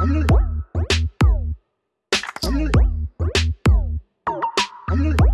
안녕 안녕 안녕